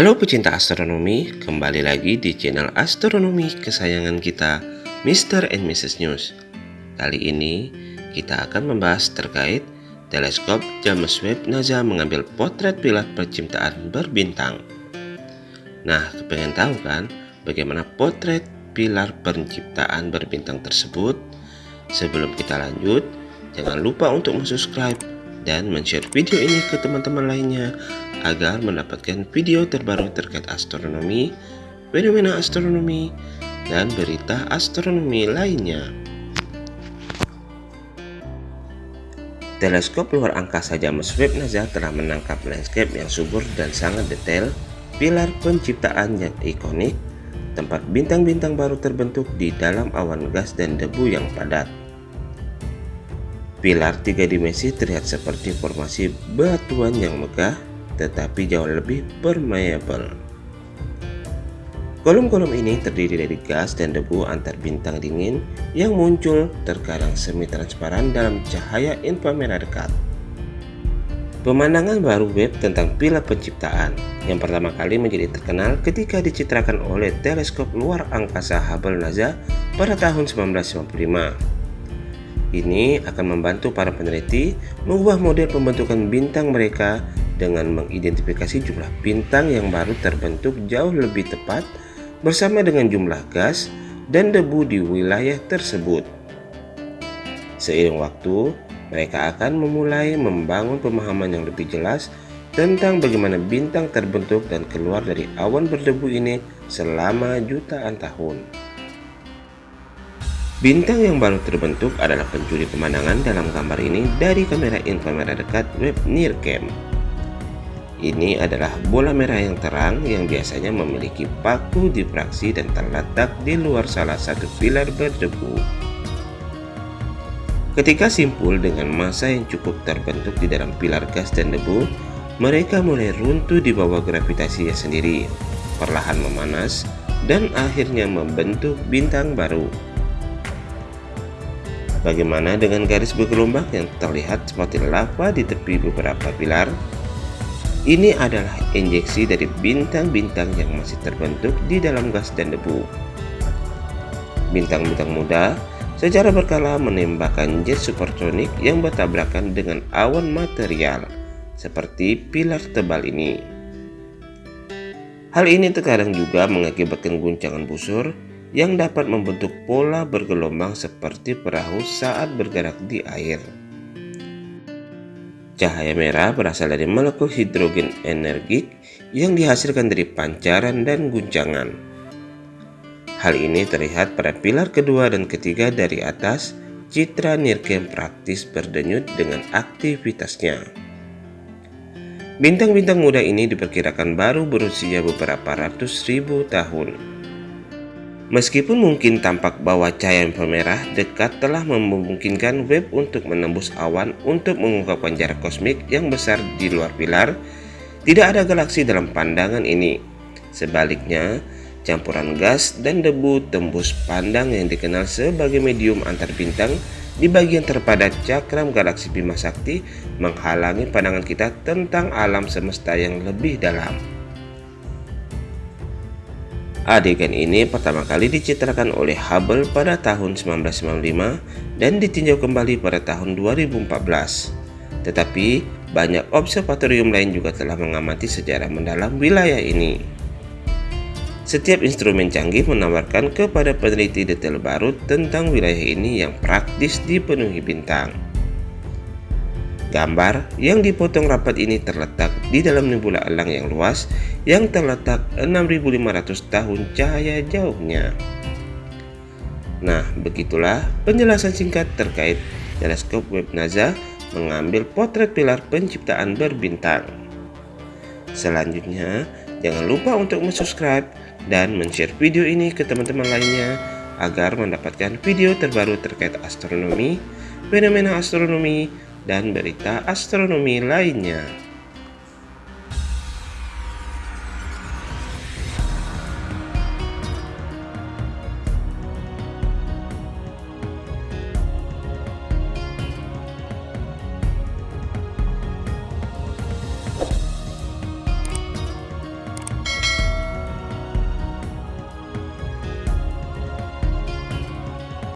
Halo pecinta astronomi, kembali lagi di channel astronomi kesayangan kita, Mr. and Mrs. News. Kali ini kita akan membahas terkait teleskop James Webb NASA mengambil potret pilar penciptaan berbintang. Nah, kepengen tahu kan bagaimana potret pilar penciptaan berbintang tersebut? Sebelum kita lanjut, jangan lupa untuk subscribe dan share video ini ke teman-teman lainnya agar mendapatkan video terbaru terkait astronomi, fenomena astronomi, dan berita astronomi lainnya. Teleskop luar angkasa James Webb NASA telah menangkap landscape yang subur dan sangat detail, pilar penciptaan yang ikonik, tempat bintang-bintang baru terbentuk di dalam awan gas dan debu yang padat. Pilar tiga dimensi terlihat seperti formasi batuan yang megah tetapi jauh lebih permeable. Kolom-kolom ini terdiri dari gas dan debu antar bintang dingin yang muncul terkadang semi transparan dalam cahaya inframerah dekat. Pemandangan baru web tentang pilar penciptaan yang pertama kali menjadi terkenal ketika dicitrakan oleh teleskop luar angkasa Hubble NASA pada tahun 1955. Ini akan membantu para peneliti mengubah model pembentukan bintang mereka dengan mengidentifikasi jumlah bintang yang baru terbentuk jauh lebih tepat bersama dengan jumlah gas dan debu di wilayah tersebut. Seiring waktu, mereka akan memulai membangun pemahaman yang lebih jelas tentang bagaimana bintang terbentuk dan keluar dari awan berdebu ini selama jutaan tahun. Bintang yang baru terbentuk adalah pencuri pemandangan dalam gambar ini dari kamera inframerah dekat web NIRCam. Ini adalah bola merah yang terang yang biasanya memiliki paku difraksi dan terletak di luar salah satu pilar berdebu. Ketika simpul dengan massa yang cukup terbentuk di dalam pilar gas dan debu, mereka mulai runtuh di bawah gravitasinya sendiri, perlahan memanas, dan akhirnya membentuk bintang baru. Bagaimana dengan garis bergelombang yang terlihat seperti lava di tepi beberapa pilar? Ini adalah injeksi dari bintang-bintang yang masih terbentuk di dalam gas dan debu. Bintang-bintang muda secara berkala menembakkan jet supersonik yang bertabrakan dengan awan material seperti pilar tebal ini. Hal ini terkadang juga mengakibatkan guncangan busur yang dapat membentuk pola bergelombang seperti perahu saat bergerak di air. Cahaya merah berasal dari molekul hidrogen energik yang dihasilkan dari pancaran dan guncangan. Hal ini terlihat pada pilar kedua dan ketiga dari atas, citra Nirkem praktis berdenyut dengan aktivitasnya. Bintang-bintang muda ini diperkirakan baru berusia beberapa ratus ribu tahun. Meskipun mungkin tampak bahwa cahaya inframerah dekat telah memungkinkan web untuk menembus awan untuk mengungkapkan jarak kosmik yang besar di luar pilar, tidak ada galaksi dalam pandangan ini. Sebaliknya, campuran gas dan debu tembus pandang yang dikenal sebagai medium antar bintang di bagian terpadat cakram galaksi Bima Sakti menghalangi pandangan kita tentang alam semesta yang lebih dalam. Adegan ini pertama kali dicitrakan oleh Hubble pada tahun 1995 dan ditinjau kembali pada tahun 2014. Tetapi banyak observatorium lain juga telah mengamati sejarah mendalam wilayah ini. Setiap instrumen canggih menawarkan kepada peneliti detail baru tentang wilayah ini yang praktis dipenuhi bintang. Gambar yang dipotong rapat ini terletak di dalam nebula elang yang luas yang terletak 6500 tahun cahaya jauhnya. Nah, begitulah penjelasan singkat terkait teleskop Webb NASA mengambil potret pilar penciptaan berbintang. Selanjutnya, jangan lupa untuk subscribe dan share video ini ke teman-teman lainnya agar mendapatkan video terbaru terkait astronomi, fenomena astronomi, dan berita astronomi lainnya.